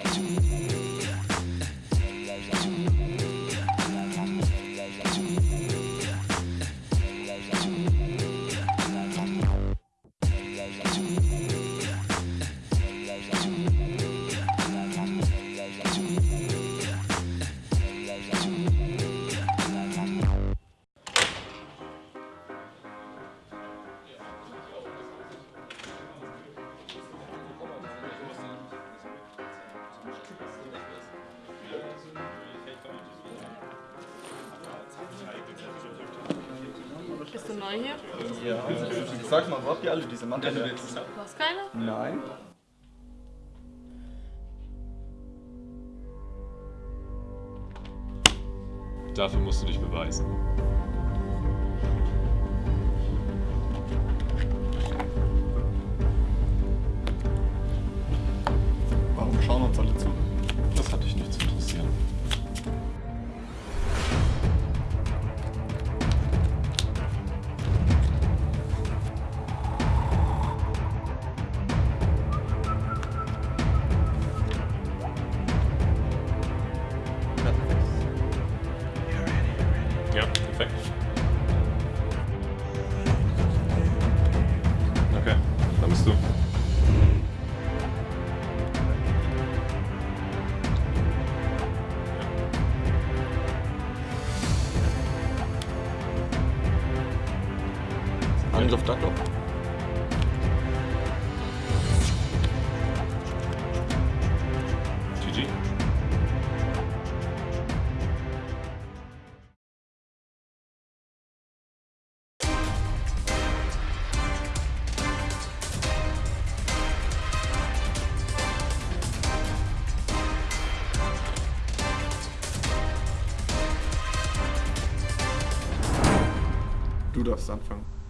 Thank you. Bist du neu hier? Ja. Sag mal, wo habt ihr alle diese Mantel? Du hast keine? Nein. Dafür musst du dich beweisen. Warum schauen uns alle zu? Angriff Ducklock. GG. Du darfst anfangen.